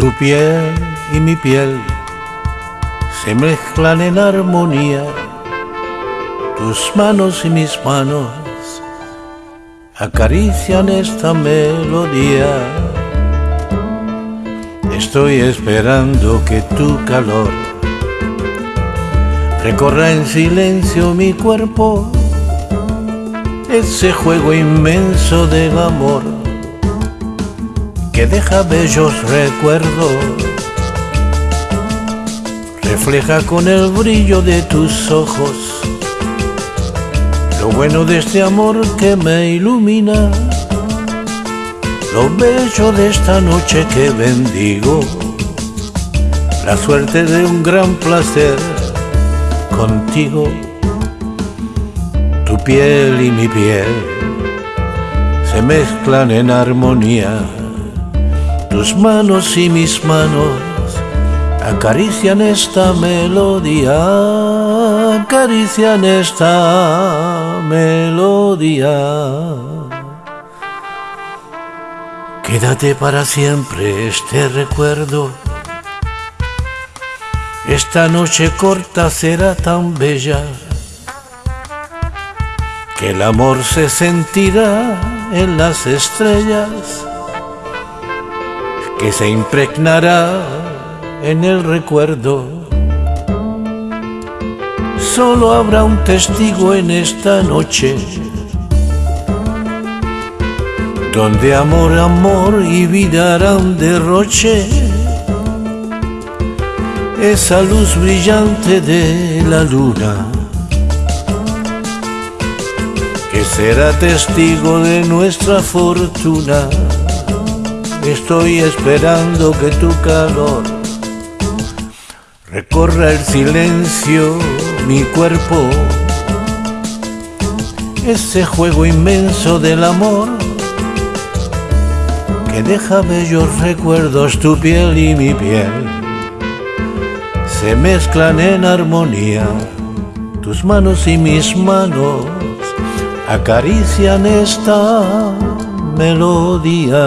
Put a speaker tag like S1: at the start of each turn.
S1: Tu piel y mi piel se mezclan en armonía, tus manos y mis manos acarician esta melodía. Estoy esperando que tu calor recorra en silencio mi cuerpo, ese juego inmenso del amor que deja bellos recuerdos, refleja con el brillo de tus ojos lo bueno de este amor que me ilumina, lo bello de esta noche que bendigo, la suerte de un gran placer contigo, tu piel y mi piel se mezclan en armonía, tus manos y mis manos acarician esta melodía, acarician esta melodía. Quédate para siempre este recuerdo. Esta noche corta será tan bella que el amor se sentirá en las estrellas, que se impregnará en el recuerdo. Solo habrá un testigo en esta noche, donde amor, amor y vida harán derroche. Esa luz brillante de la luna, que será testigo de nuestra fortuna. Estoy esperando que tu calor recorra el silencio mi cuerpo, ese juego inmenso del amor que deja bellos recuerdos tu piel y mi piel. Se mezclan en armonía, tus manos y mis manos acarician esta melodía.